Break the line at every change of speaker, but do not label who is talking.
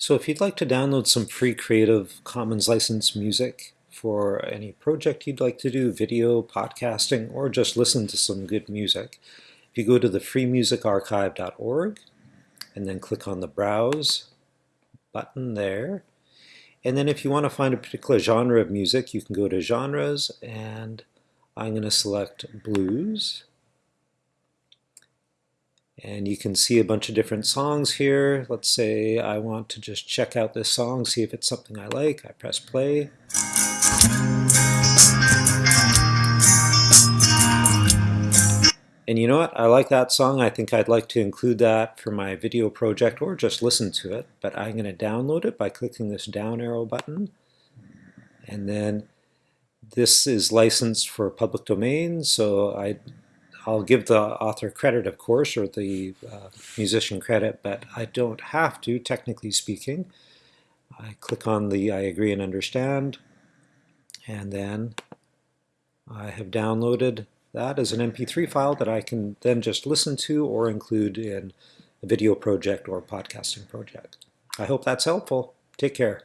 So if you'd like to download some free Creative Commons license music for any project you'd like to do, video, podcasting, or just listen to some good music, if you go to the freemusicarchive.org and then click on the Browse button there, and then if you want to find a particular genre of music, you can go to Genres, and I'm going to select Blues. And you can see a bunch of different songs here. Let's say I want to just check out this song, see if it's something I like. I press play. And you know what? I like that song. I think I'd like to include that for my video project or just listen to it. But I'm going to download it by clicking this down arrow button. And then this is licensed for public domain, so I I'll give the author credit, of course, or the uh, musician credit, but I don't have to, technically speaking. I click on the I agree and understand, and then I have downloaded that as an MP3 file that I can then just listen to or include in a video project or podcasting project. I hope that's helpful. Take care.